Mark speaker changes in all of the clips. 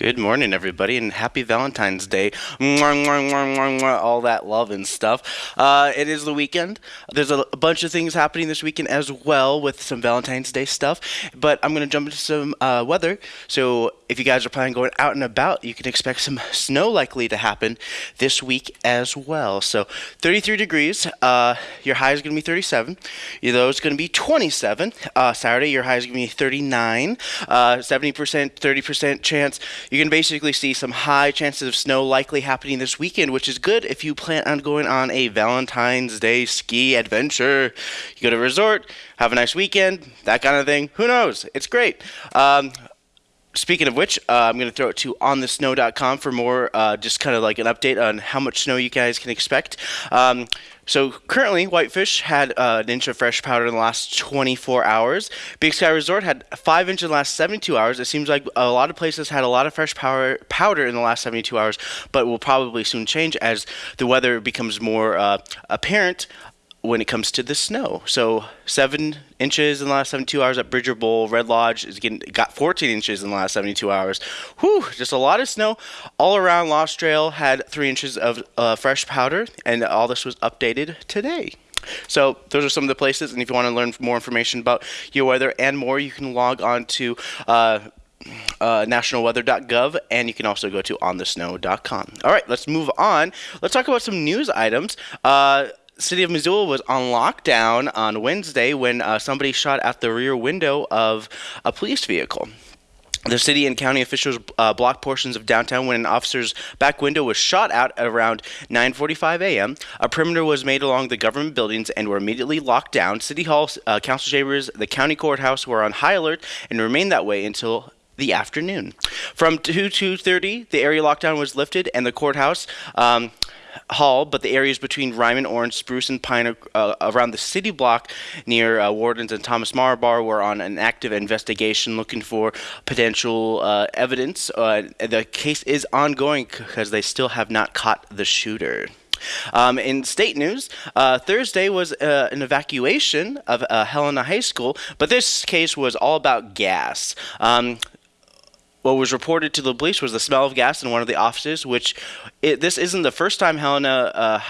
Speaker 1: Good morning, everybody, and happy Valentine's Day. Mwah, mwah, mwah, all that love and stuff. Uh, it is the weekend. There's a, a bunch of things happening this weekend as well with some Valentine's Day stuff, but I'm going to jump into some uh, weather. So, if you guys are planning going out and about, you can expect some snow likely to happen this week as well. So, 33 degrees. Uh, your high is going to be 37. Your low is going to be 27. Uh, Saturday, your high is going to be 39. Uh, 70%, 30% chance you can basically see some high chances of snow likely happening this weekend, which is good if you plan on going on a Valentine's Day ski adventure. You go to a resort, have a nice weekend, that kind of thing. Who knows? It's great. Um, Speaking of which, uh, I'm going to throw it to onthesnow.com for more, uh, just kind of like an update on how much snow you guys can expect. Um, so currently, Whitefish had uh, an inch of fresh powder in the last 24 hours. Big Sky Resort had five inches in the last 72 hours. It seems like a lot of places had a lot of fresh powder, powder in the last 72 hours, but will probably soon change as the weather becomes more uh, apparent when it comes to the snow. So seven inches in the last 72 hours at Bridger Bowl. Red Lodge is getting got 14 inches in the last 72 hours. Whew, just a lot of snow all around. Lost Trail had three inches of uh, fresh powder, and all this was updated today. So those are some of the places, and if you want to learn more information about your weather and more, you can log on to. Uh, uh, nationalweather.gov, and you can also go to onthesnow.com. All right, let's move on. Let's talk about some news items. Uh, city of Missoula was on lockdown on Wednesday when uh, somebody shot out the rear window of a police vehicle. The city and county officials uh, blocked portions of downtown when an officer's back window was shot out at around 9:45 a.m. A perimeter was made along the government buildings and were immediately locked down. City Hall, uh, council chambers, the county courthouse were on high alert and remained that way until the afternoon. From 2 2:30, the area lockdown was lifted, and the courthouse. Um, Hall, but the areas between Ryman, Orange, Spruce, and Pine uh, around the city block near uh, Worden's and Thomas Marbar were on an active investigation looking for potential uh, evidence. Uh, the case is ongoing because they still have not caught the shooter. Um, in state news, uh, Thursday was uh, an evacuation of uh, Helena High School, but this case was all about gas. Um, what was reported to the police was the smell of gas in one of the offices, which it, this isn't the first time Helena uh,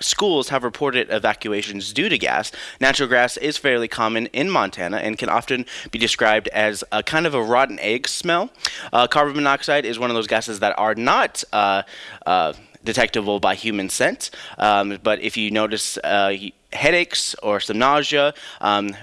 Speaker 1: schools have reported evacuations due to gas. Natural gas is fairly common in Montana and can often be described as a kind of a rotten egg smell. Uh, carbon monoxide is one of those gases that are not uh, uh detectable by human scent, um, but if you notice uh, headaches or some nausea, um,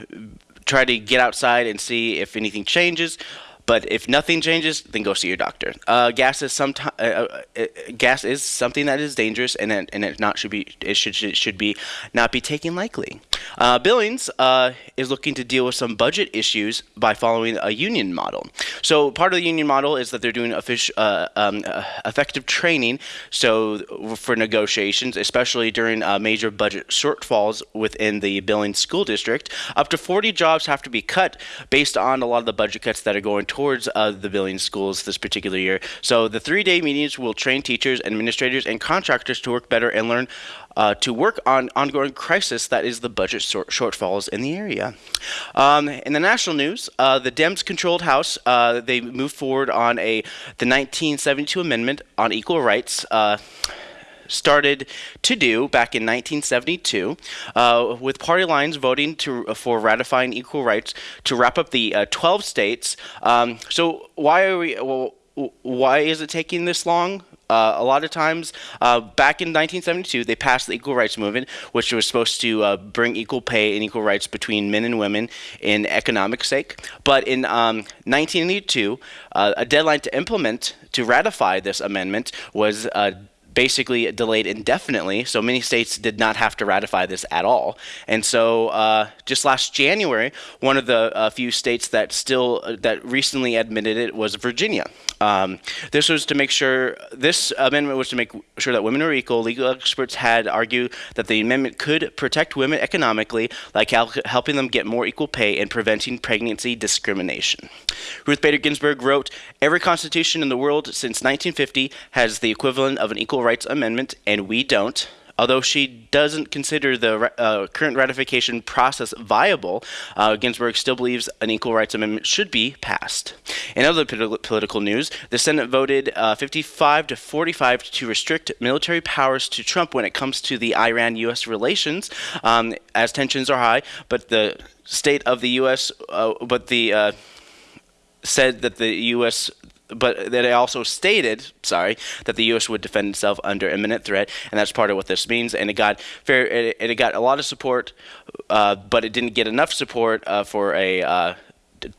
Speaker 1: try to get outside and see if anything changes. But if nothing changes, then go see your doctor. Uh, gas is some uh, uh, uh, gas is something that is dangerous, and it, and it not should be it should should, should be not be taken lightly. Uh, Billings uh, is looking to deal with some budget issues by following a union model. So part of the union model is that they're doing official, um, effective training. So for negotiations, especially during major budget shortfalls within the Billings school district, up to 40 jobs have to be cut based on a lot of the budget cuts that are going towards uh, the Billings schools this particular year. So the three-day meetings will train teachers, administrators, and contractors to work better and learn uh, to work on ongoing crisis that is the budget short- shortfalls in the area. Um, in the national news, uh, the Dems controlled House. Uh, they moved forward on a the 1972 amendment on equal rights. Started to do back in 1972, uh, with party lines voting to for ratifying equal rights to wrap up the uh, 12 states. Um, so why are we? Well, why is it taking this long? Uh, a lot of times, uh, back in 1972, they passed the Equal Rights Movement, which was supposed to uh, bring equal pay and equal rights between men and women in economic sake. But in um, 1982, uh, a deadline to implement, to ratify this amendment was uh, basically delayed indefinitely. So many states did not have to ratify this at all. And so uh, just last January, one of the uh, few states that still uh, that recently admitted it was Virginia. Um, this was to make sure this amendment was to make sure that women are equal. Legal experts had argued that the amendment could protect women economically, like helping them get more equal pay and preventing pregnancy discrimination. Ruth Bader Ginsburg wrote, "Every constitution in the world since 1950 has the equivalent of an equal rights amendment, and we don't. Although she doesn't consider the uh, current ratification process viable, uh, Ginsburg still believes an equal rights amendment should be passed. In other politi- political news, the Senate voted uh, 55 to 45 to restrict military powers to Trump when it comes to the Iran-U.S. relations, um, as tensions are high. But the state of the U.S. Uh, but the uh, said that the U.S but that it also stated, sorry, that the U.S. would defend itself under imminent threat, and that's part of what this means. And it got fair, it, it got a lot of support, uh, but it didn't get enough support uh, for a uh,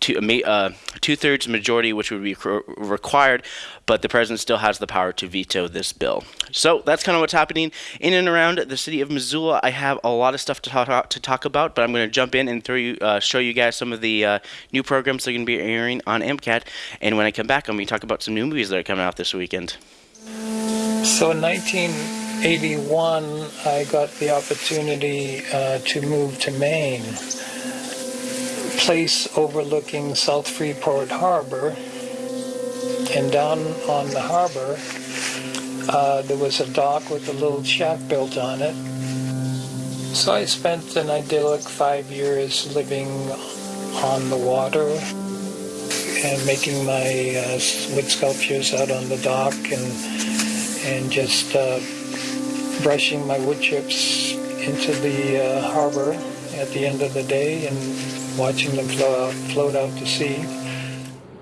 Speaker 1: two, uh, two-thirds majority, which would be required, but the president still has the power to veto this bill. So that's kind of what's happening in and around the city of Missoula. I have a lot of stuff to talk, to talk about, but I'm going to jump in and throw you, uh, show you guys some of the uh, new programs that are going to be airing on MCAT. And when I come back, I'm going to talk about some new movies that are coming out this weekend.
Speaker 2: So in 1981, I got the opportunity uh, to move to Maine place overlooking South Freeport Harbor. And down on the harbor, uh, there was a dock with a little shack built on it. So I spent an idyllic five years living on the water and making my uh, wood sculptures out on the dock and and just uh, brushing my wood chips into the uh, harbor at the end of the day and watching them float out, float out to sea.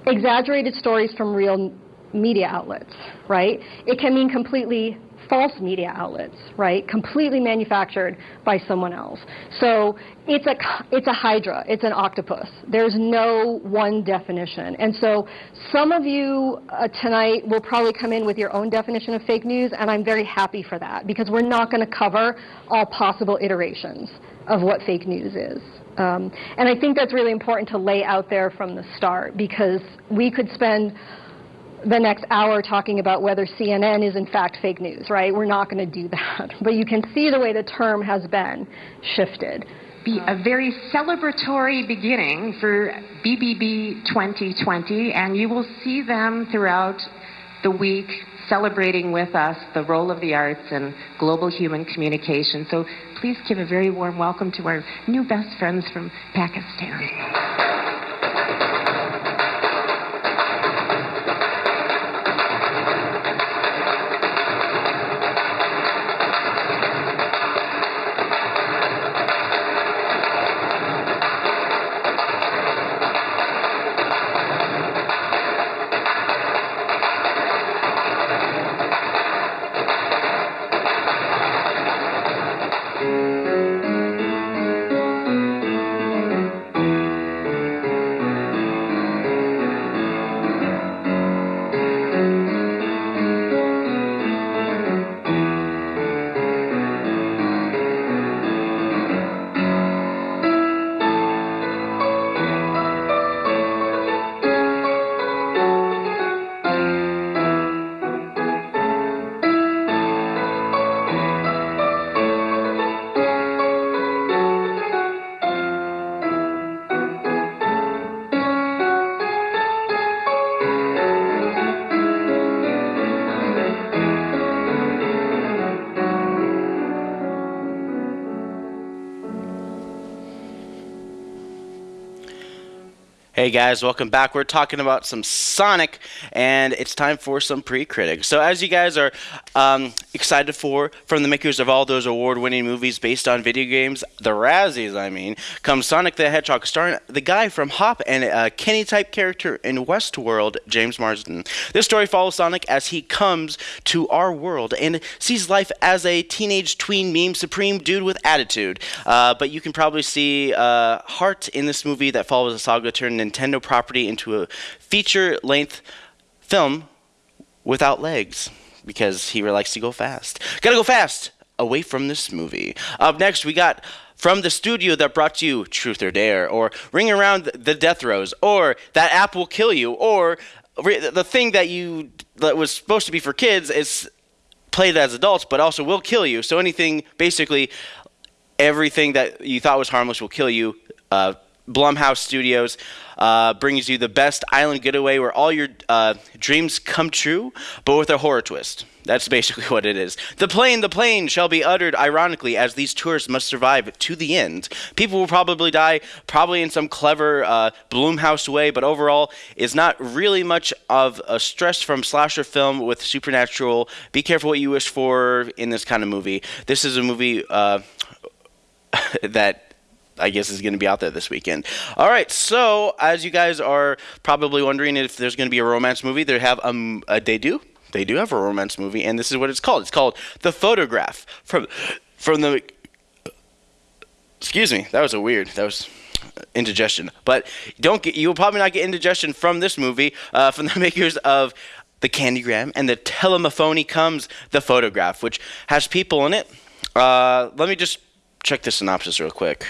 Speaker 3: Exaggerated stories from real media outlets, right? It can mean completely false media outlets, right? Completely manufactured by someone else. So it's a, it's a hydra, it's an octopus. There's no one definition. And so some of you uh, tonight will probably come in with your own definition of fake news, and I'm very happy for that because we're not going to cover all possible iterations of what fake news is. Um, and I think that's really important to lay out there from the start because we could spend the next hour talking about whether CNN is in fact fake news, right? We're not going to do that. But you can see the way the term has been shifted.
Speaker 4: Be a very celebratory beginning for BBB 2020, and you will see them throughout the week celebrating with us the role of the arts in global human communication. So please give a very warm welcome to our new best friends from Pakistan.
Speaker 1: Hey guys, welcome back. We're talking about some Sonic, and it's time for some pre-critics. So, as you guys are um, excited for, from the makers of all those award-winning movies based on video games, the Razzies, I mean, comes Sonic the Hedgehog, starring the guy from Hop and a Kenny-type character in Westworld, James Marsden. This story follows Sonic as he comes to our world and sees life as a teenage tween meme supreme dude with attitude. Uh, but you can probably see uh, heart in this movie that follows a saga turned Nintendo property into a feature length film without legs because he likes to go fast. Gotta go fast away from this movie. Up next, we got from the studio that brought you Truth or Dare, or Ring Around the Death Rows, or That App Will Kill You, or the thing that you that was supposed to be for kids is played as adults, but also will kill you. So anything, basically, everything that you thought was harmless will kill you. Uh, Blumhouse Studios uh, brings you the best island getaway where all your uh, dreams come true, but with a horror twist. That's basically what it is. The plane, the plane shall be uttered ironically as these tourists must survive to the end. People will probably die, probably in some clever uh, Blumhouse way, but overall, is not really much of a stress from slasher film with supernatural. Be careful what you wish for in this kind of movie. This is a movie uh, that I guess is going to be out there this weekend. All right, so as you guys are probably wondering if there's going to be a romance movie, they have um, uh, they do they do have a romance movie, and this is what it's called. It's called The Photograph from from the. Excuse me, that was a weird. That was indigestion, but don't get you will probably not get indigestion from this movie uh, from the makers of the Candygram and the Telemophony comes the Photograph, which has people in it. Uh, let me just check the synopsis real quick.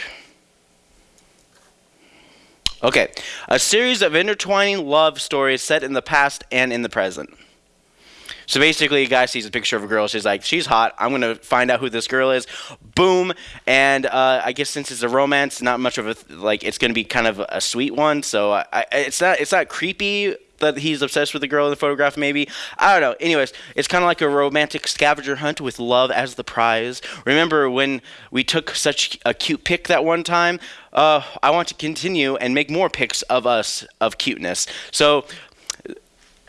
Speaker 1: Okay, a series of intertwining love stories set in the past and in the present. So basically, a guy sees a picture of a girl. She's like, she's hot. I'm gonna find out who this girl is. Boom. And uh, I guess since it's a romance, not much of a like. It's gonna be kind of a sweet one. So I, it's not it's not creepy that he's obsessed with the girl in the photograph. Maybe I don't know. Anyways, it's kind of like a romantic scavenger hunt with love as the prize. Remember when we took such a cute pic that one time? Uh, I want to continue and make more pics of us of cuteness. So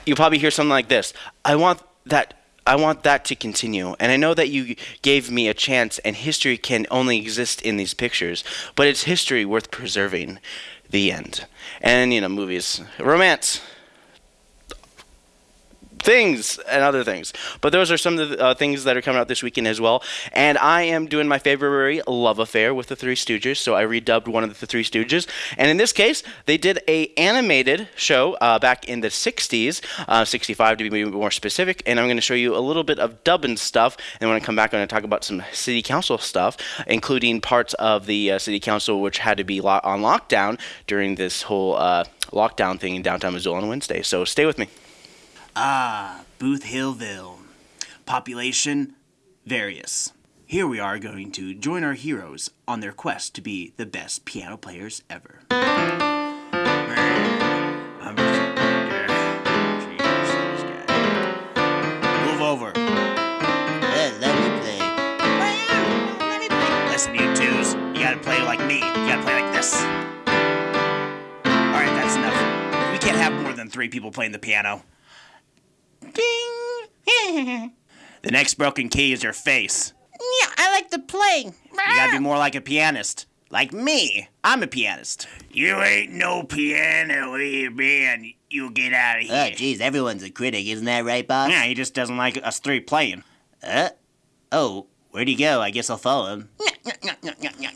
Speaker 1: you'll probably hear something like this I want that. I want that to continue. And I know that you gave me a chance, and history can only exist in these pictures, but it's history worth preserving. The end. And, you know, movies. Romance things and other things. But those are some of the uh, things that are coming out this weekend as well. And I am doing my February love affair with the Three Stooges, so I redubbed one of the Three Stooges. And in this case, they did a animated show uh, back in the 60s, uh, 65 to be more specific. And I'm going to show you a little bit of dubbing stuff. And when I come back, I'm going to talk about some city council stuff, including parts of the uh, city council which had to be lo- on lockdown during this whole uh, lockdown thing in downtown Missoula on Wednesday. So stay with me.
Speaker 5: Ah, Booth Hillville. Population various. Here we are going to join our heroes on their quest to be the best piano players ever. Move over.
Speaker 6: let me play.
Speaker 5: Let me play. Listen, you twos. You gotta play like me. You gotta play like this. Alright, that's enough. We can't have more than three people playing the piano. Ding! the next broken key is your face.
Speaker 6: Yeah, I like to play.
Speaker 5: You gotta be more like a pianist. Like me. I'm a pianist. You ain't no piano, you man. You get out of here.
Speaker 6: Oh, jeez, everyone's a critic, isn't that right, boss?
Speaker 5: Yeah, he just doesn't like us three playing.
Speaker 6: Uh, oh, where'd he go? I guess I'll follow him.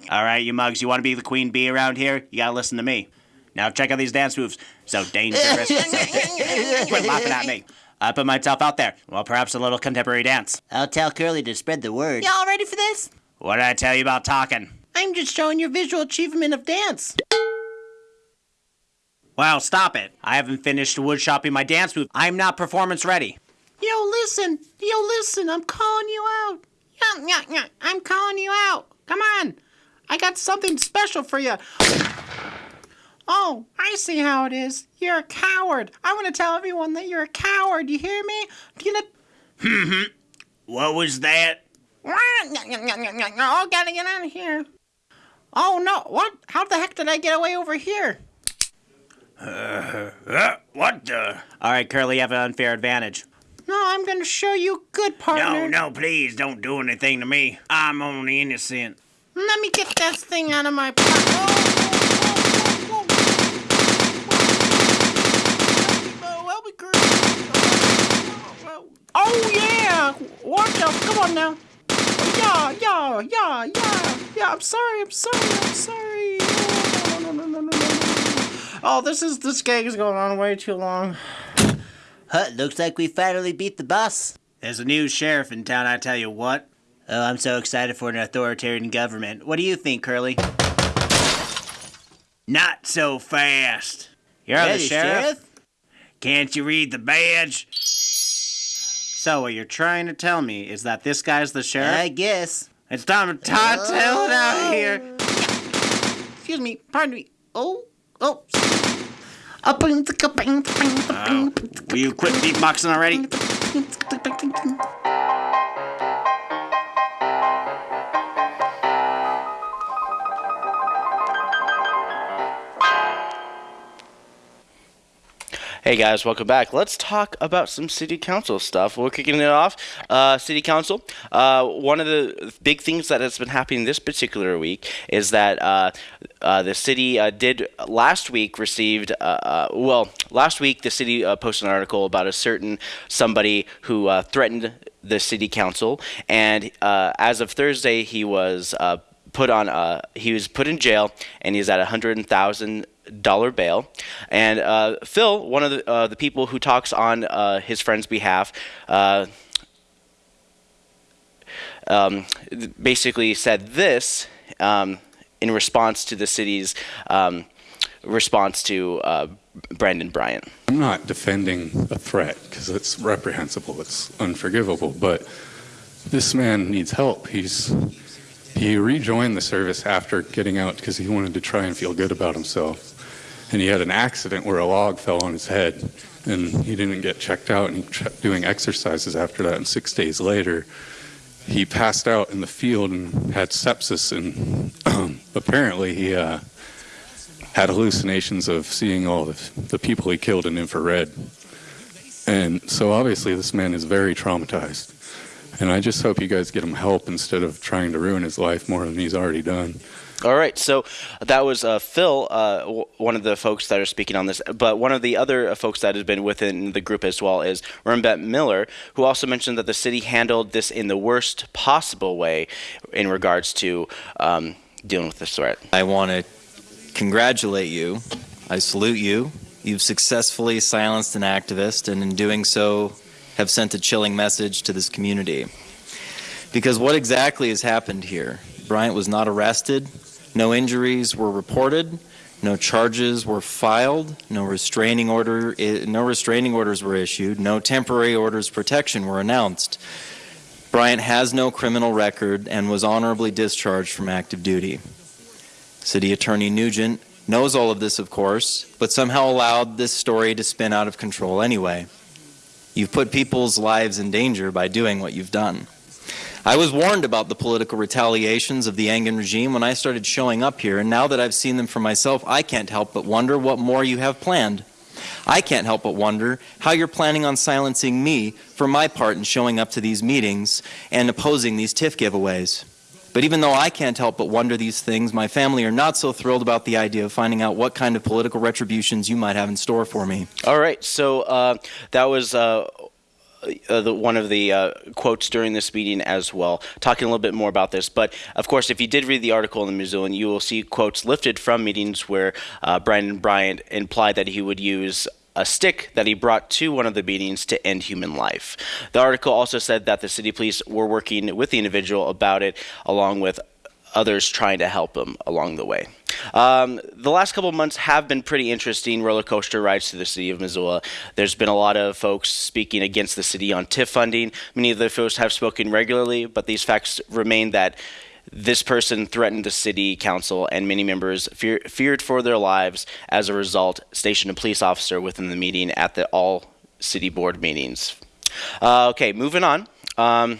Speaker 5: All right, you mugs, you want to be the queen bee around here? You gotta listen to me. Now check out these dance moves. So dangerous. Quit laughing at me. I put myself out there. Well, perhaps a little contemporary dance.
Speaker 6: I'll tell Curly to spread the word.
Speaker 7: Y'all ready for this?
Speaker 5: What did I tell you about talking?
Speaker 7: I'm just showing your visual achievement of dance.
Speaker 5: Well, stop it. I haven't finished wood shopping my dance move. I'm not performance ready.
Speaker 7: Yo, listen. Yo, listen. I'm calling you out. Yeah, yeah, yeah. I'm calling you out. Come on. I got something special for you. Oh, I see how it is. You're a coward. I want to tell everyone that you're a coward. You hear me? You gonna...
Speaker 5: What was that?
Speaker 7: Oh, gotta get out of here. Oh no! What? How the heck did I get away over here?
Speaker 5: Uh, what the? All right, Curly, you have an unfair advantage.
Speaker 7: No, I'm gonna show you good, partner.
Speaker 5: No, no, please don't do anything to me. I'm only innocent.
Speaker 7: Let me get that thing out of my pocket. Oh, Oh yeah! Watch out! Come on now. Yeah, yeah, yeah, yeah, yeah. I'm sorry. I'm sorry. I'm sorry. No, no, no, no, no, no, no. Oh, this is this gag is going on way too long.
Speaker 6: Huh, looks like we finally beat the boss.
Speaker 5: There's a new sheriff in town, I tell you what.
Speaker 6: Oh, I'm so excited for an authoritarian government. What do you think, Curly?
Speaker 5: Not so fast. You're
Speaker 6: Yeah,
Speaker 5: the
Speaker 6: the
Speaker 5: sheriff?
Speaker 6: sheriff?
Speaker 5: Can't you read the badge? So, what you're trying to tell me is that this guy's the sheriff?
Speaker 6: I guess.
Speaker 5: It's time to tail it out oh. here.
Speaker 7: Excuse me. Pardon me. Oh, oh. Up in the bing, bing,
Speaker 5: Oh, will you quit beatboxing already?
Speaker 1: Hey guys, welcome back. Let's talk about some city council stuff. We're kicking it off. Uh, city council. Uh, one of the big things that has been happening this particular week is that uh, uh, the city uh, did last week received. Uh, well, last week the city posted an article about a certain somebody who threatened the city council, and as of Thursday, he was. Put on he was put in jail and he's at a hundred thousand dollar bail and uh, phil one of the, uh, the people who talks on uh, his friend's behalf uh, um, basically said this um, in response to the city's um, response to uh, brandon bryant
Speaker 8: I'm not defending a threat because it's reprehensible, it's unforgivable, but this man needs help. He's he rejoined the service after getting out because he wanted to try and feel good about himself. And he had an accident where a log fell on his head and he didn't get checked out and he kept doing exercises after that and 6 days later he passed out in the field and had sepsis and apparently he uh, had hallucinations of seeing all the, the people he killed in infrared. And so obviously this man is very traumatized. And I just hope you guys get him help instead of trying to ruin his life more than he's already done.
Speaker 1: All right, so that was uh, Phil, uh, w- one of the folks that are speaking on this. But one of the other uh, folks that has been within the group as well is Rembet Miller, who also mentioned that the city handled this in the worst possible way in regards to um, dealing with this threat.
Speaker 9: I want to congratulate you. I salute you. You've successfully silenced an activist, and in doing so, have sent a chilling message to this community. Because what exactly has happened here? Bryant was not arrested, no injuries were reported, no charges were filed, no restraining order, no restraining orders were issued, no temporary orders protection were announced. Bryant has no criminal record and was honorably discharged from active duty. City Attorney Nugent knows all of this, of course, but somehow allowed this story to spin out of control anyway. You've put people's lives in danger by doing what you've done. I was warned about the political retaliations of the Engen regime when I started showing up here, and now that I've seen them for myself, I can't help but wonder what more you have planned. I can't help but wonder how you're planning on silencing me for my part in showing up to these meetings and opposing these TIF giveaways. But even though I can't help but wonder these things, my family are not so thrilled about the idea of finding out what kind of political retributions you might have in store for me.
Speaker 1: All right, so uh, that was. Uh, uh, the, one of the uh, quotes during this meeting as well, talking a little bit more about this. But of course, if you did read the article in the Missoulian, you will see quotes lifted from meetings where uh, Brandon Bryant implied that he would use a stick that he brought to one of the meetings to end human life. The article also said that the city police were working with the individual about it, along with others trying to help him along the way. Um, the last couple months have been pretty interesting roller coaster rides to the city of Missoula. There's been a lot of folks speaking against the city on TIF funding. Many of the folks have spoken regularly, but these facts remain that this person threatened the city council, and many members fear, feared for their lives. As a result, stationed a police officer within the meeting at the all city board meetings. Uh, okay, moving on. Um,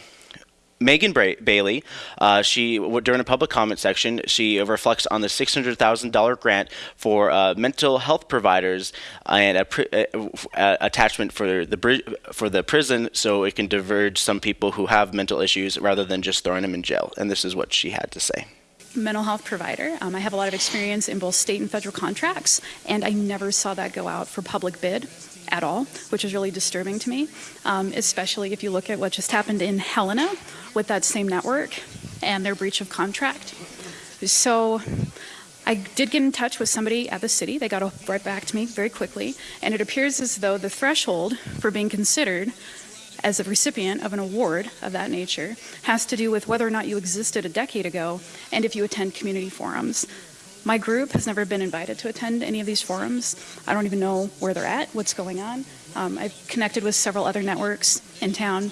Speaker 1: Megan Bra- Bailey, uh, she during a public comment section, she reflects on the six hundred thousand dollar grant for uh, mental health providers and a pri- uh, uh, attachment for the bri- for the prison, so it can diverge some people who have mental issues rather than just throwing them in jail. And this is what she had to say.
Speaker 10: mental health provider. Um, I have a lot of experience in both state and federal contracts, and I never saw that go out for public bid at all, which is really disturbing to me, um, especially if you look at what just happened in Helena with that same network and their breach of contract. So I did get in touch with somebody at the city. They got right back to me very quickly, and it appears as though the threshold for being considered as a recipient of an award of that nature has to do with whether or not you existed a decade ago and if you attend community forums. My group has never been invited to attend any of these forums. I don't even know where they're at, what's going on. Um, I've connected with several other networks in town.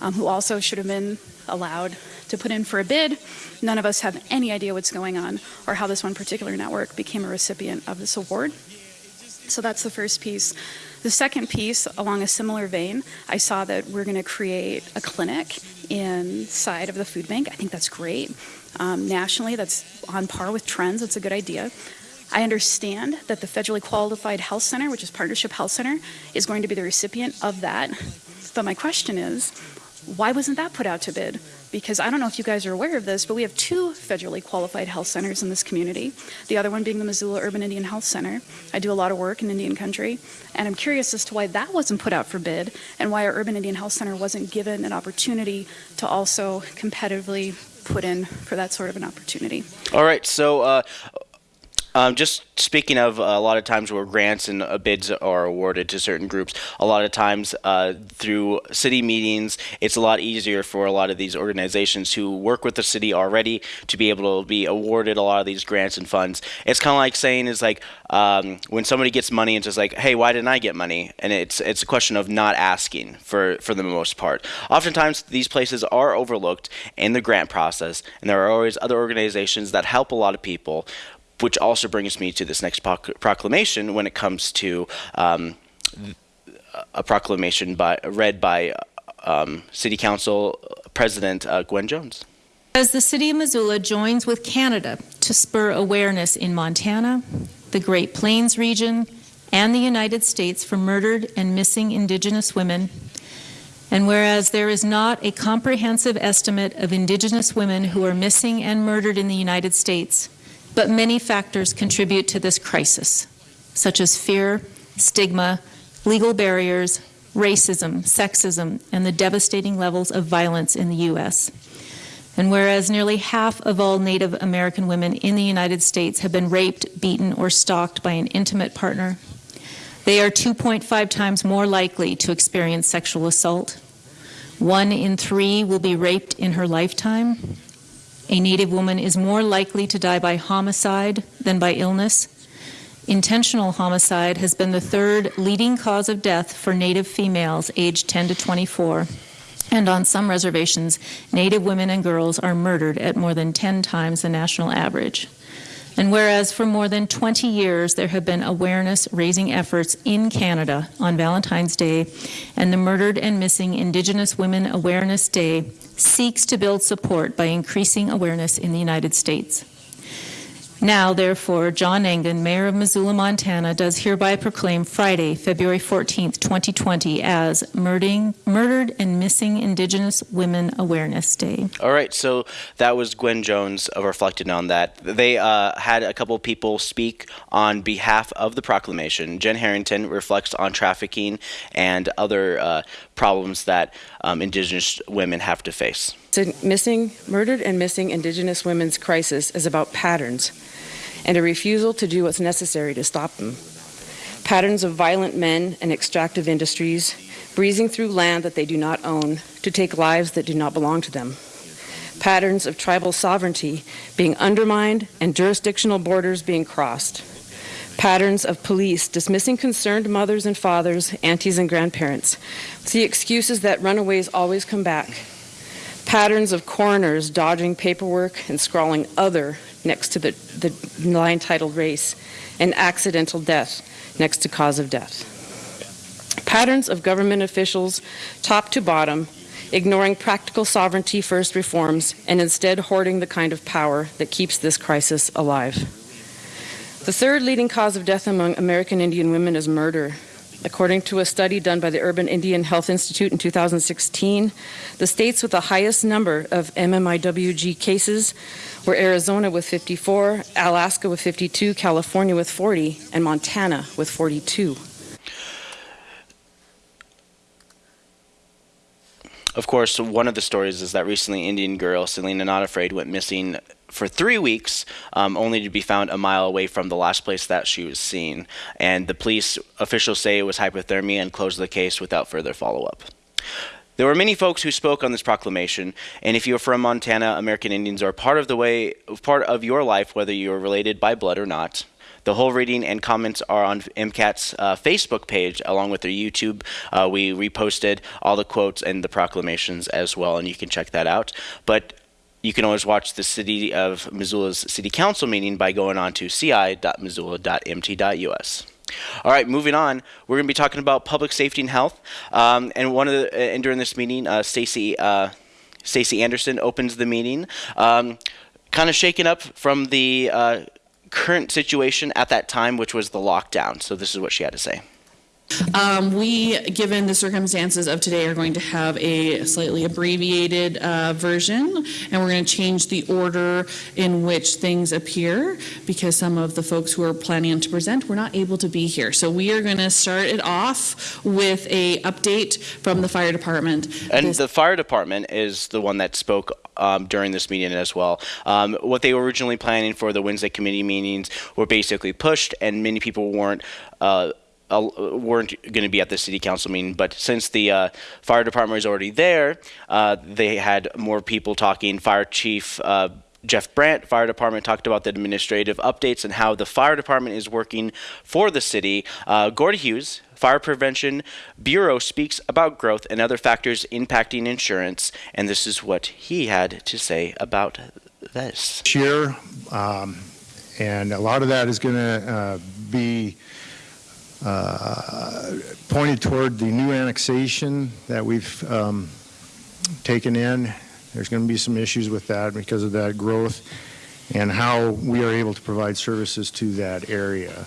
Speaker 10: um, who also should have been allowed to put in for a bid. None of us have any idea what's going on or how this one particular network became a recipient of this award. So that's the first piece. The second piece, along a similar vein, I saw that we're going to create a clinic inside of the food bank. I think that's great. Um, nationally, that's on par with trends. It's a good idea. I understand that the federally qualified health center, which is Partnership Health Center, is going to be the recipient of that. But my question is, why wasn't that put out to bid? Because I don't know if you guys are aware of this, but we have two federally qualified health centers in this community. The other one being the Missoula Urban Indian Health Center. I do a lot of work in Indian country, and I'm curious as to why that wasn't put out for bid and why our Urban Indian Health Center wasn't given an opportunity to also competitively put in for that sort of an opportunity.
Speaker 1: All right, so uh, um, just speaking of uh, a lot of times where grants and uh, bids are awarded to certain groups, a lot of times uh, through city meetings, it's a lot easier for a lot of these organizations who work with the city already to be able to be awarded a lot of these grants and funds. It's kind of like saying is like um, when somebody gets money and just like, hey, why didn't I get money? And it's it's a question of not asking for for the most part. Oftentimes these places are overlooked in the grant process, and there are always other organizations that help a lot of people which also brings me to this next proclamation when it comes to um, a proclamation by read by um, City Council President uh, Gwen Jones.
Speaker 11: As the City of Missoula joins with Canada to spur awareness in Montana, the Great Plains region, and the United States for murdered and missing Indigenous women, and whereas there is not a comprehensive estimate of Indigenous women who are missing and murdered in the United States, but many factors contribute to this crisis, such as fear, stigma, legal barriers, racism, sexism, and the devastating levels of violence in the U.S. And whereas nearly half of all Native American women in the United States have been raped, beaten, or stalked by an intimate partner, they are 2.5 times more likely to experience sexual assault. One in three will be raped in her lifetime, a Native woman is more likely to die by homicide than by illness. Intentional homicide has been the third leading cause of death for Native females aged 10 to 24. And on some reservations, Native women and girls are murdered at more than 10 times the national average. And whereas for more than 20 years there have been awareness raising efforts in Canada on Valentine's Day and the Murdered and Missing Indigenous Women Awareness Day seeks to build support by increasing awareness in the United States. Now, therefore, John Engen, Mayor of Missoula, Montana, does hereby proclaim Friday, February 14th, 2020, as Murdered and Missing Indigenous Women Awareness Day.
Speaker 1: All right, so that was Gwen Jones reflecting on that. They uh, had a couple people speak on behalf of the proclamation. Jen Harrington reflects on trafficking and other uh, problems that um, Indigenous women have to face.
Speaker 12: So missing, murdered and missing Indigenous women's crisis is about patterns and a refusal to do what's necessary to stop them. Patterns of violent men and extractive industries breezing through land that they do not own to take lives that do not belong to them. Patterns of tribal sovereignty being undermined and jurisdictional borders being crossed. Patterns of police dismissing concerned mothers and fathers, aunties and grandparents, with the excuses that runaways always come back. Patterns of coroners dodging paperwork and scrawling other next to the, the line titled race, and accidental death next to cause of death. Patterns of government officials, top to bottom, ignoring practical sovereignty first reforms and instead hoarding the kind of power that keeps this crisis alive. The third leading cause of death among American Indian women is murder. According to a study done by the Urban Indian Health Institute in 2016, the states with the highest number of MMIWG cases were Arizona with 54, Alaska with 52, California with 40, and Montana with 42.
Speaker 1: Of course, one of the stories is that recently Indian girl Selena Not Afraid went missing for three weeks, um, only to be found a mile away from the last place that she was seen. And the police officials say it was hypothermia and closed the case without further follow up. There were many folks who spoke on this proclamation, and if you're from Montana, American Indians are part of the way, part of your life, whether you're related by blood or not. The whole reading and comments are on MCAT's uh, Facebook page along with their YouTube. Uh, we reposted all the quotes and the proclamations as well, and you can check that out. But you can always watch the City of Missoula's City Council meeting by going on to ci.missoula.mt.us. All right, moving on. We're going to be talking about public safety and health. Um, and one of the and during this meeting, uh, Stacy uh, Stacy Anderson opens the meeting, um, kind of shaken up from the uh, current situation at that time, which was the lockdown. So this is what she had to say.
Speaker 13: Um, we, given the circumstances of today, are going to have a slightly abbreviated uh, version, and we're going to change the order in which things appear because some of the folks who are planning to present were not able to be here. So we are going to start it off with a update from the fire department.
Speaker 1: And this the fire department is the one that spoke um, during this meeting as well. Um, what they were originally planning for the Wednesday committee meetings were basically pushed, and many people weren't. Uh, uh, weren't going to be at the city council meeting, but since the uh, fire department was already there, uh, they had more people talking. Fire Chief uh, Jeff Brandt, fire department, talked about the administrative updates and how the fire department is working for the city. Uh, Gordy Hughes, Fire Prevention Bureau, speaks about growth and other factors impacting insurance, and this is what he had to say about this.
Speaker 14: Year, um, and a lot of that is going to uh, be uh, pointed toward the new annexation that we've um, taken in. There's going to be some issues with that because of that growth and how we are able to provide services to that area.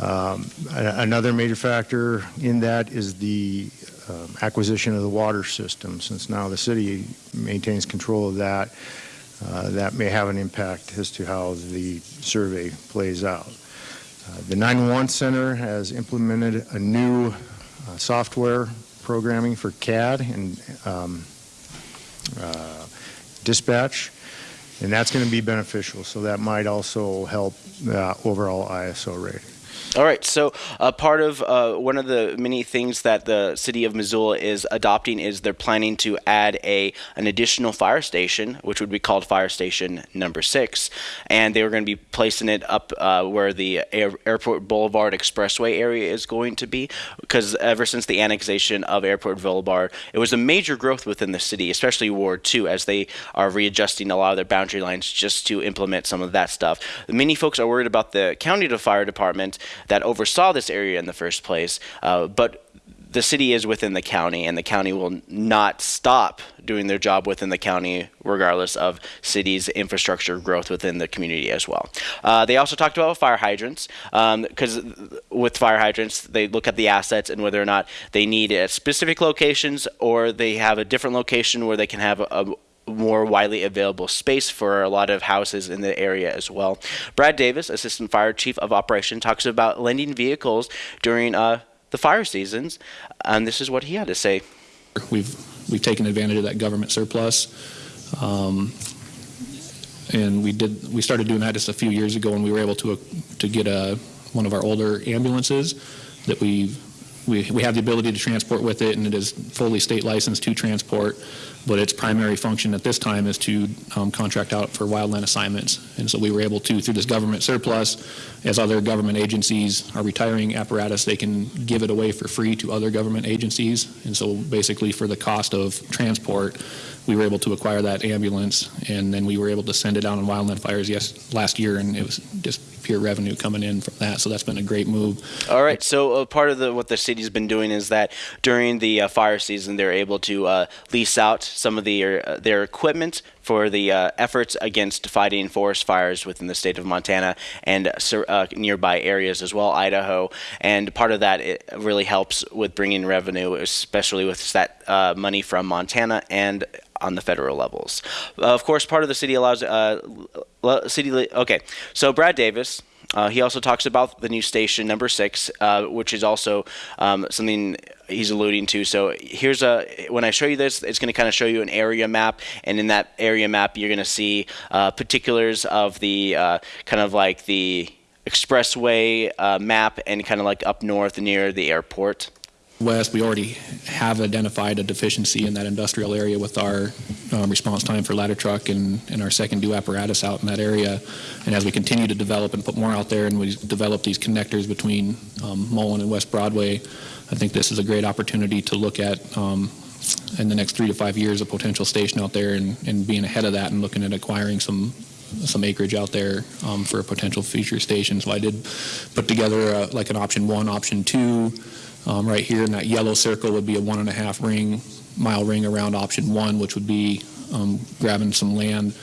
Speaker 14: Um, another major factor in that is the um, acquisition of the water system. Since now the city maintains control of that, uh, that may have an impact as to how the survey plays out. Uh, the 911 Center has implemented a new uh, software programming for CAD and um, uh, dispatch, and that's going to be beneficial. So that might also help the overall ISO rating.
Speaker 1: All right. So, uh, part of uh, one of the many things that the city of Missoula is adopting is they're planning to add a an additional fire station, which would be called Fire Station Number Six, and they were going to be placing it up uh, where the Air, Airport Boulevard Expressway area is going to be, because ever since the annexation of Airport Boulevard, it was a major growth within the city, especially Ward Two, as they are readjusting a lot of their boundary lines just to implement some of that stuff. Many folks are worried about the county to fire department that oversaw this area in the first place. Uh, but the city is within the county, and the county will not stop doing their job within the county, regardless of city's infrastructure growth within the community as well. Uh, they also talked about fire hydrants, because um, with fire hydrants, they look at the assets and whether or not they need it at specific locations or they have a different location where they can have a, a more widely available space for a lot of houses in the area as well. Brad Davis, Assistant Fire Chief of Operation, talks about lending vehicles during uh, the fire seasons, and this is what he had to say.
Speaker 15: We've we've taken advantage of that government surplus. Um, and we did. We started doing that just a few years ago, and we were able to uh, to get a one of our older ambulances that we we we have the ability to transport with it, and it is fully state licensed to transport but its primary function at this time is to um, contract out for wildland assignments. And so we were able to, through this government surplus, as other government agencies are retiring apparatus, they can give it away for free to other government agencies. And so basically for the cost of transport, we were able to acquire that ambulance, and then we were able to send it out on wildland fires yes, last year, and it was just pure revenue coming in from that. So that's been a great move.
Speaker 1: All right. So uh, part of the what the city's been doing is that during the uh, fire season, they're able to uh, lease out some of the, uh, their equipment for the uh, efforts against fighting forest fires within the state of Montana and nearby areas as well, Idaho. And part of that it really helps with bringing revenue, especially with that money from Montana and on the federal levels. Uh, of course, part of the city allows uh, city. Okay, so Brad Davis. Uh, he also talks about the new station number six, uh, which is also um, something he's alluding to. So here's a when I show you this, it's going to kind of show you an area map, and in that area map, you're going to see uh, particulars of the kind of like the expressway map and kind of like up north near the airport.
Speaker 15: West, we already have identified a deficiency in that industrial area with our um, response time for ladder truck and, and our second due apparatus out in that area. And as we continue to develop and put more out there and we develop these connectors between um, Mullan and West Broadway, I think this is a great opportunity to look at um, in the next three to five years a potential station out there and, and being ahead of that and looking at acquiring some some acreage out there um, for a potential future station. So I did put together uh, like an option one, option two. Um, right here in that yellow circle would be a one and a half ring, mile ring around option one, which would be um, grabbing some land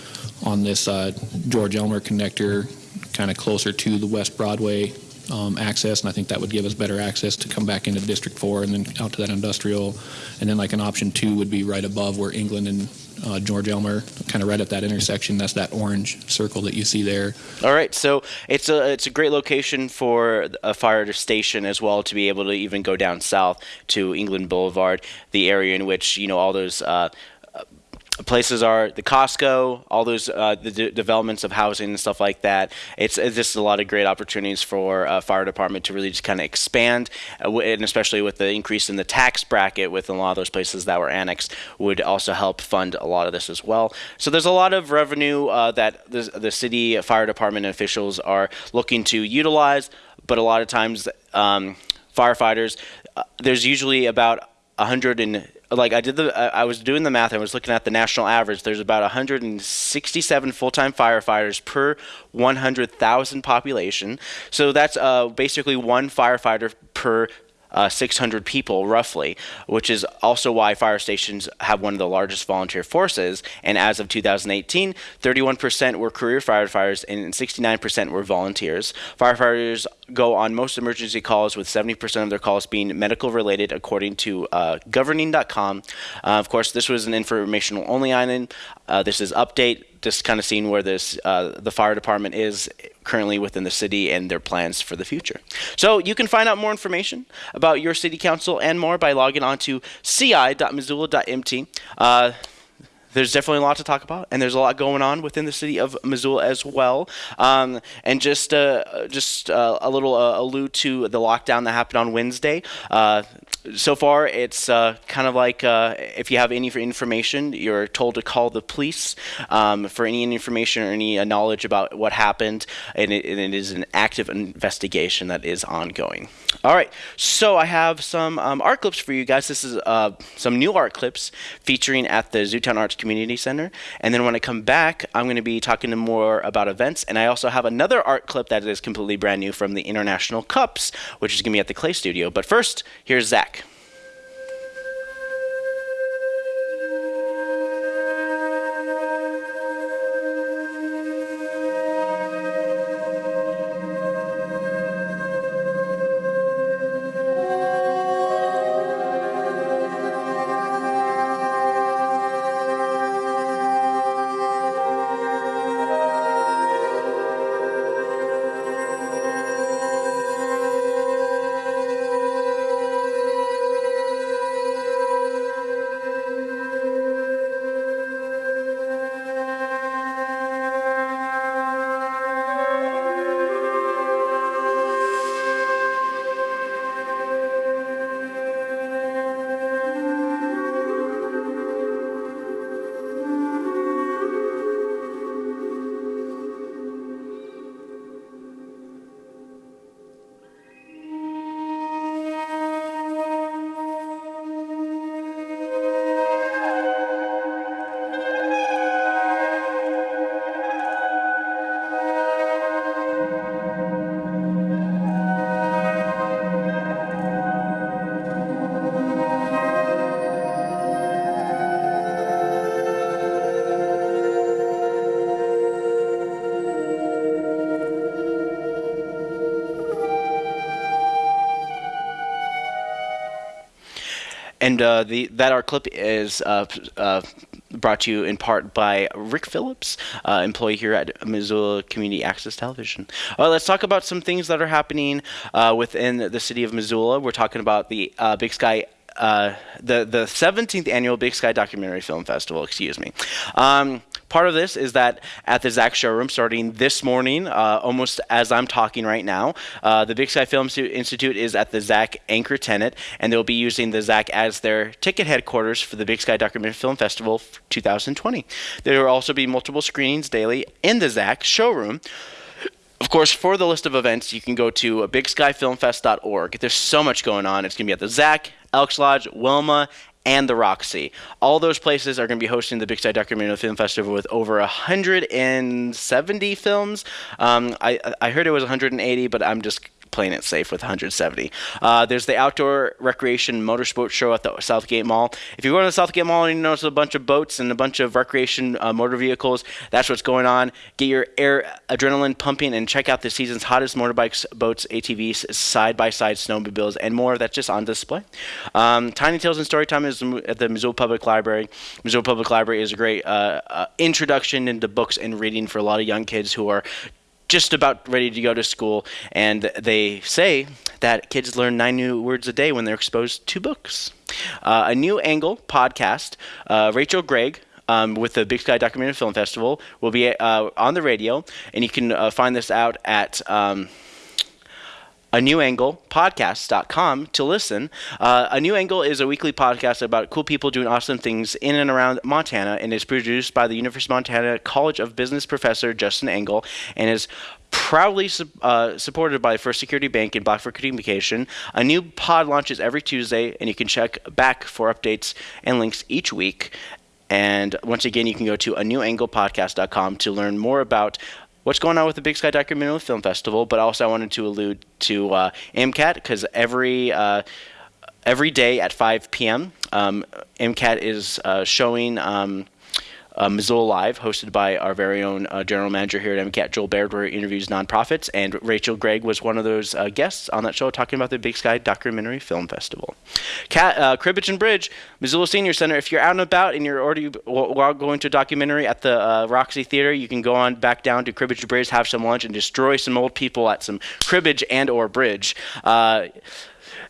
Speaker 15: on this uh, George Elmer connector, kind of closer to the West Broadway um, access, and I think that would give us better access to come back into District 4 and then out to that industrial. And then like an option two would be right above where England and uh, George Elmer, kind of right at that intersection. That's that orange circle that you see there.
Speaker 1: All right, so it's a it's a great location for a fire station as well to be able to even go down south to England Boulevard, the area in which you know all those. Uh, places are the Costco, all those uh, the developments of housing and stuff like that. It's, it's just a lot of great opportunities for uh, fire department to really just kind of expand, uh, and especially with the increase in the tax bracket with a lot of those places that were annexed, would also help fund a lot of this as well. So there's a lot of revenue uh, that the, the city fire department officials are looking to utilize, but a lot of times um, firefighters, uh, there's usually about 100 and like I did the I was doing the math. I was looking at the national average. There's about 167 full-time firefighters per 100,000 population. So that's uh, basically one firefighter per uh, 600 people roughly, which is also why fire stations have one of the largest volunteer forces. And as of 2018, 31% were career firefighters and 69% were volunteers. Firefighters go on most emergency calls, with 70% of their calls being medical related, according to uh, governing.com. Uh, of course, this was an informational only item. Uh, this is update just kind of seeing where this uh, the fire department is currently within the city and their plans for the future. So you can find out more information about your city council and more by logging on to ci.missoula.mt. Uh, there's definitely a lot to talk about, and there's a lot going on within the city of Missoula as well. Um, and just uh, just uh, a little uh, allude to the lockdown that happened on Wednesday. Uh, so far, it's uh, kind of like uh, if you have any information, you're told to call the police um, for any information or any knowledge about what happened, and it, and it is an active investigation that is ongoing. All right, so I have some um, art clips for you guys. This is some new art clips featuring at the Zootown Arts Community Center. And then when I come back, I'm going to be talking to more about events. And I also have another art clip that is completely brand new from the International Cups, which is going to be at the Clay Studio. But first, here's ZACC. And uh, the that art clip is uh, uh, brought to you in part by Rick Phillips, uh, employee here at Missoula Community Access Television. Uh, let's talk about some things that are happening uh, within the city of Missoula. We're talking about the Big Sky uh, the the 17th annual Big Sky Documentary Film Festival. Excuse me. Um, part of this is that at the ZACC showroom, starting this morning, uh, almost as I'm talking right now, uh, the Big Sky Film Institute is at the ZACC Anchor Tenant, and they'll be using the ZACC as their ticket headquarters for the Big Sky Documentary Film Festival 2020. There will also be multiple screenings daily in the ZACC showroom. Of course, for the list of events, you can go to bigskyfilmfest.org. There's so much going on. It's going to be at the ZACC, Elks Lodge, Wilma, and the Roxy. All those places are going to be hosting the Big Sky Documentary Film Festival with over 170 films. Um, I, I heard it was 180, but I'm just playing it safe with 170. Uh, there's the outdoor recreation motorsport show at the Southgate Mall. If you're going to the Southgate Mall and you notice a bunch of boats and a bunch of recreation uh, motor vehicles, that's what's going on. Get your air adrenaline pumping and check out the season's hottest motorbikes, boats, ATVs, side by side snowmobiles, and more. That's just on display. Um, Tiny Tales and Storytime is at the Missoula Public Library. Missoula Public Library is a great uh, uh, introduction into books and reading for a lot of young kids who are just about ready to go to school, and they say that kids learn nine new words a day when they're exposed to books. Uh, a new angle podcast, uh, Rachel Gregg. Um, with the Big Sky Documentary Film Festival, will be uh, on the radio, and you can uh, find this out at um, a new angle podcast.com to listen uh, a new angle is a weekly podcast about cool people doing awesome things in and around montana and is produced by the university of montana college of business professor justin angle and is proudly uh, supported by First Security Bank and Blackford Communication. A new pod launches every Tuesday, and you can check back for updates and links each week. And once again, you can go to a newanglepodcast.com to learn more about what's going on with the Big Sky Documentary Film Festival. But also, I wanted to allude to uh, MCAT because every uh, every day at 5 p.m., um, MCAT is uh, showing. Um, uh, Missoula Live, hosted by our very own uh, general manager here at MCAT, Joel Baird, where he interviews nonprofits. And Rachel Gregg was one of those uh, guests on that show talking about the Big Sky Documentary Film Festival. Cat, uh, Cribbage and Bridge, Missoula Senior Center. If you're out and about and you're already w- while going to a documentary at the uh, Roxy Theater, you can go on back down to Cribbage and Bridge, have some lunch, and destroy some old people at some cribbage and or bridge.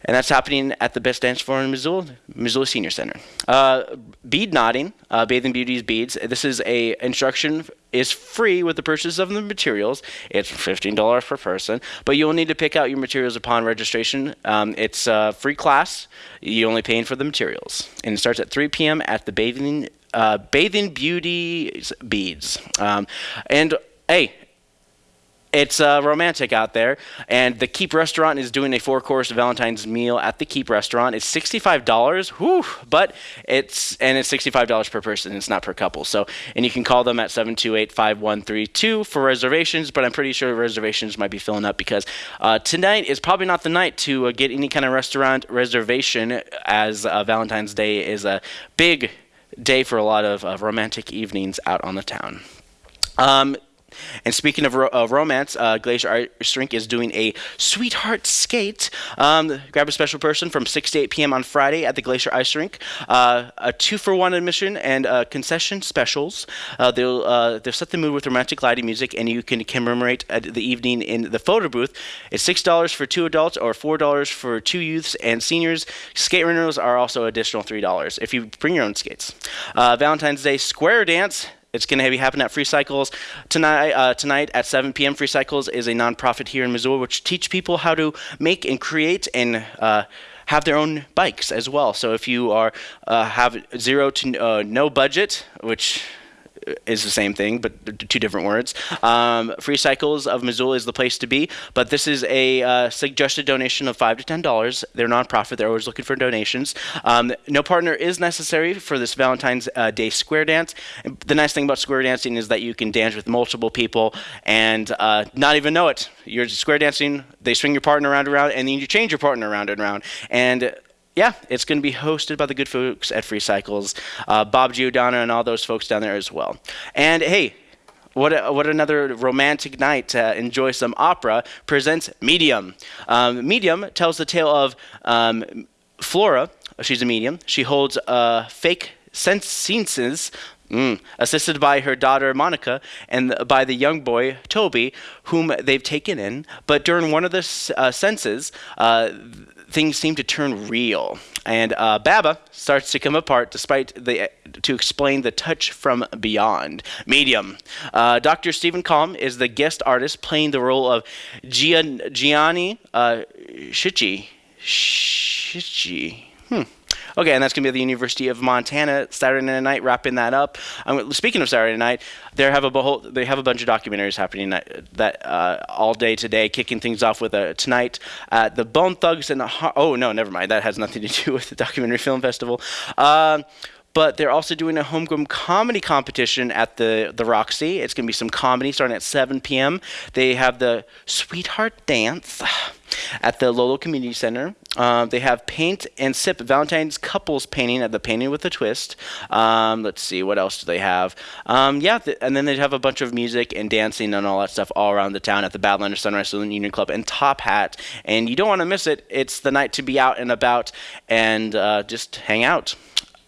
Speaker 1: And that's happening at the Best Dance Floor in Missoula, Missoula Senior Center. Uh, bead knotting, uh, Bathing Beauties beads. This is a instruction is free with the purchase of the materials. It's fifteen dollars per person, but you'll need to pick out your materials upon registration. Um, it's a free class. You're only paying for the materials, and it starts at 3 p.m. at the Bathing uh, Bathing Beauties Beads. Um, and hey, it's uh, romantic out there, and the Keep Restaurant is doing a four-course Valentine's meal at the Keep Restaurant. It's sixty-five dollars, whew, but it's and it's sixty-five dollars per person. It's not per couple. So, and you can call them at 728 5132 for reservations. But I'm pretty sure reservations might be filling up because uh, tonight is probably not the night to uh, get any kind of restaurant reservation, as uh, Valentine's Day is a big day for a lot of romantic evenings out on the town. Um, and speaking of ro- romance, uh, Glacier Ice Rink is doing a Sweetheart Skate. Um, grab a special person from 6 to 8 p.m. on Friday at the Glacier Ice Rink. Uh, a two for one admission and uh, concession specials. Uh, they'll uh, they'll set the mood with romantic lighting music, and you can commemorate the evening in the photo booth. It's six dollars for two adults or four dollars for two youths and seniors. Skate rentals are also additional three dollars if you bring your own skates. Valentine's Day Square Dance. It's going to be happening at Free Cycles tonight. Uh, tonight at 7 p.m. Free Cycles is a nonprofit here in Missoula, which teach people how to make and create and uh, have their own bikes as well. So if you are uh, have zero to uh, no budget, which is the same thing, but two different words. Um, Free Cycles of Missoula is the place to be, but this is a uh, suggested donation of five to ten dollars. They're nonprofit; they're always looking for donations. Um, no partner is necessary for this Valentine's uh, Day square dance. The nice thing about square dancing is that you can dance with multiple people and uh, not even know it. You're square dancing; they swing your partner around and around, and then you change your partner around and around, and yeah, it's going to be hosted by the good folks at Free Cycles, uh, Bob Giordano, and all those folks down there as well. And hey, what a, what another romantic night to enjoy some opera presents Medium. Um, Medium tells the tale of um, Flora. She's a medium. She holds uh, fake séances. Mm, assisted by her daughter Monica and by the young boy Toby, whom they've taken in. But during one of the uh, séances, uh, things seem to turn real. And uh, Baba starts to come apart despite the to explain the touch from beyond. Medium. Uh, Dr. Stephen Kalm is the guest artist playing the role of Gian, Gianni uh, Schicchi. Schicchi. Hmm. Okay, and that's going to be at the University of Montana Saturday night. Wrapping that up. Um, speaking of Saturday night, they have a they have a bunch of documentaries happening that, that uh, all day today. Kicking things off with a tonight at the Bone Thugs and the Har- oh no, never mind. That has nothing to do with the documentary film festival. Um, but they're also doing a homegrown comedy competition at the the Roxy. It's going to be some comedy starting at 7 p.m. They have the Sweetheart Dance at the Lolo Community Center. Uh, they have Paint and Sip Valentine's Couples Painting at the Painting with a Twist. Um, let's see, what else do they have? Um, yeah, th- and then they have a bunch of music and dancing and all that stuff all around the town at the Badlander Sunrise Saloon Union Club and Top Hat. And you don't want to miss it. It's the night to be out and about and uh, just hang out.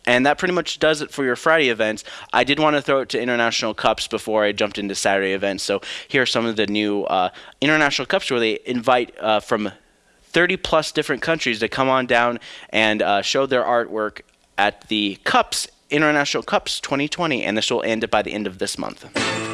Speaker 1: And that pretty much does it for your Friday events. I did want to throw it to International Cups before I jumped into Saturday events. So here are some of the new uh, International Cups where they invite uh, from 30 plus different countries to come on down and uh, show their artwork at the Cups, International Cups 2020. And this will end by the end of this month.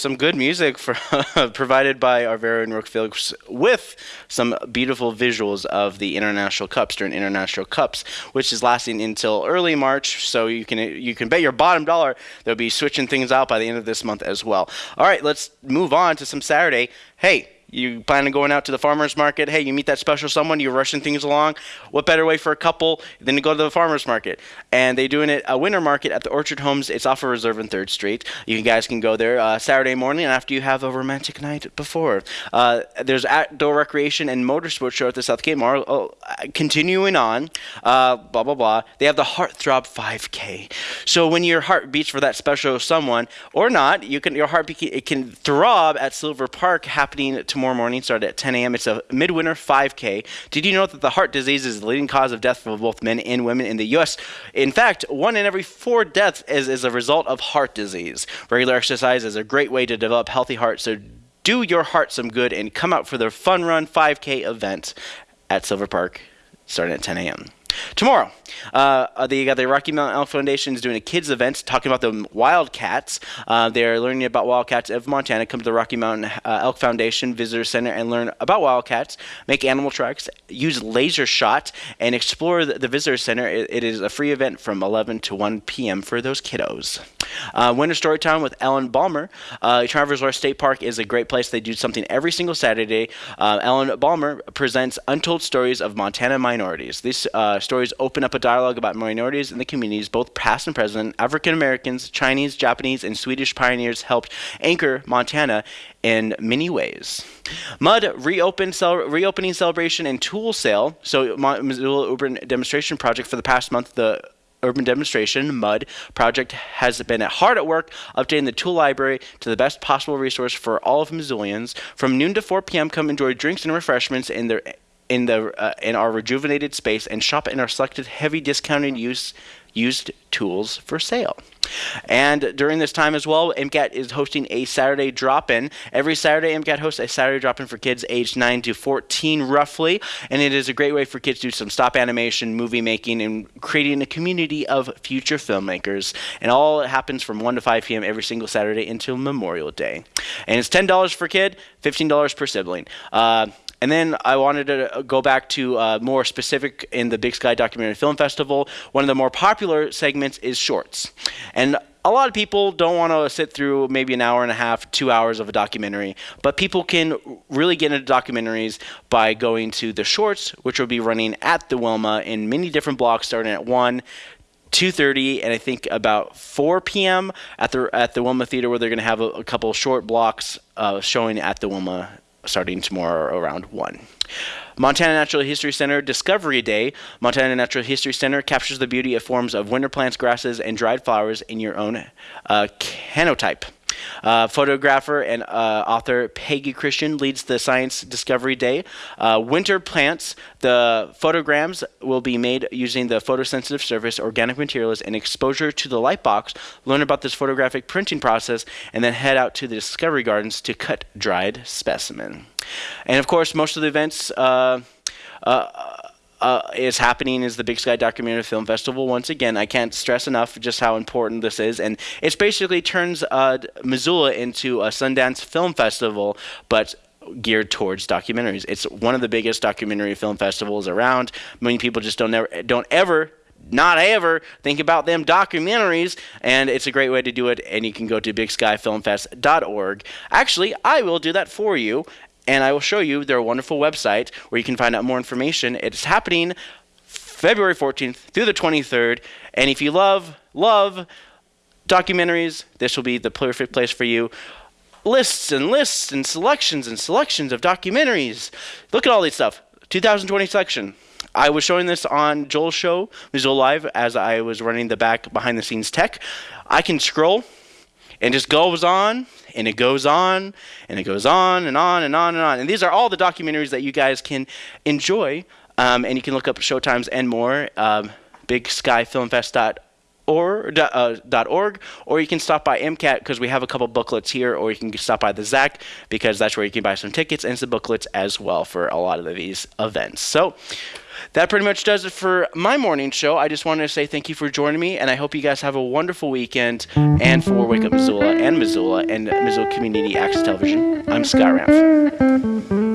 Speaker 1: Some good music for, provided by our very own Rook Phillips with some beautiful visuals of the International Cups during International Cups, which is lasting until early March. So you can you can bet your bottom dollar they'll be switching things out by the end of this month as well. All right, let's move on to some Saturday. Hey, you plan on going out to the farmer's market? Hey, you meet that special someone, you're rushing things along. What better way for a couple than to go to the farmer's market? And they're doing it a winter market at the Orchard Homes. It's off of Reserve and 3rd Street. You guys can go there uh, Saturday morning after you have a romantic night before. Uh, there's outdoor recreation and motorsports show at the Southgate Mall. Oh, continuing on, uh, blah, blah, blah. They have the Heartthrob 5K. So when your heart beats for that special someone, or not, you can your heart be- it can throb at Silver Park happening tomorrow tomorrow morning, started at 10 a.m. It's a midwinter 5K. Did you know that the heart disease is the leading cause of death for both men and women in the U.S.? In fact, one in every four deaths is, is a result of heart disease. Regular exercise is a great way to develop healthy hearts, so do your heart some good and come out for the Fun Run 5K event at Silver Park starting at 10 a.m. Tomorrow, uh, they got the Rocky Mountain Elk Foundation is doing a kids event talking about the wildcats. Uh, they're learning about wildcats of Montana. Come to the Rocky Mountain uh, Elk Foundation Visitor Center and learn about wildcats, make animal tracks, use laser shot, and explore the, the Visitor Center. It, it is a free event from 11 to 1 p.m. for those kiddos. Uh, Winter Storytime with Ellen Baumler. Uh, Travelers' Rest State Park is a great place. They do something every single Saturday. Uh, Ellen Baumler presents untold stories of Montana minorities. These uh, stories open up a dialogue about minorities in the communities, both past and present. African Americans, Chinese, Japanese, and Swedish pioneers helped anchor Montana in many ways. MUD reopened cel- reopening celebration and tool sale. So Missoula Urban Demonstration Project for the past month, the Urban Demonstration MUD project has been at hard at work updating the tool library to the best possible resource for all of Missoulians. From noon to 4 p.m., come enjoy drinks and refreshments in their in the uh, in our rejuvenated space and shop in our selected heavy discounted use used tools for sale. And during this time as well, MCAT is hosting a Saturday drop-in. Every Saturday, MCAT hosts a Saturday drop-in for kids aged 9 to 14 roughly, and it is a great way for kids to do some stop animation, movie making, and creating a community of future filmmakers. And all it happens from 1 to 5 p.m. every single Saturday until Memorial Day. And it's $10 per kid, $15 per sibling. Uh, and then I wanted to go back to uh, more specific in the Big Sky Documentary Film Festival. One of the more popular segments is shorts. And a lot of people don't want to sit through maybe an hour and a half, two hours of a documentary, but people can really get into documentaries by going to the shorts, which will be running at the Wilma in many different blocks starting at 1, 2:30 and I think about 4 p.m. at the at the Wilma Theater where they're going to have a, a couple short blocks uh, showing at the Wilma starting tomorrow around 1. Montana Natural History Center Discovery Day. Montana Natural History Center captures the beauty of forms of winter plants, grasses, and dried flowers in your own uh, cyanotype. Uh, photographer and uh, author Peggy Christian leads the Science Discovery Day. Uh, winter plants, the photograms will be made using the photosensitive surface, organic materials, and exposure to the light box. Learn about this photographic printing process, and then head out to the Discovery Gardens to cut dried specimen. And of course, most of the events. Uh, is happening is the Big Sky Documentary Film Festival. Once again, I can't stress enough just how important this is, and it basically turns uh, Missoula into a Sundance Film Festival, but geared towards documentaries. It's one of the biggest documentary film festivals around. Many people just don't never don't ever not ever think about them documentaries and it's a great way to do it and you can go to bigskyfilmfest.org actually i will do that for you and I will show you their wonderful website where you can find out more information. It's happening February 14th through the 23rd, and if you love love documentaries, this will be the perfect place for you. Lists and lists and selections and selections of documentaries. Look at all these stuff. 2020 selection. I was showing this on Joel's show, Missoula Live, as I was running the back behind the scenes tech. I can scroll and just goes on and it goes on and it goes on and on and on and on. And these are all the documentaries that you guys can enjoy. Um, and you can look up showtimes and more. Um, BigSkyFilmFest.org or, uh, .org, or you can stop by MCAT because we have a couple booklets here, or you can stop by the ZACC because that's where you can buy some tickets and some booklets as well for a lot of these events. So that pretty much does it for my morning show. I just wanted to say thank you for joining me, and I hope you guys have a wonderful weekend. And for Wake Up Missoula and Missoula and Missoula Community Access Television, I'm Scott Ramf.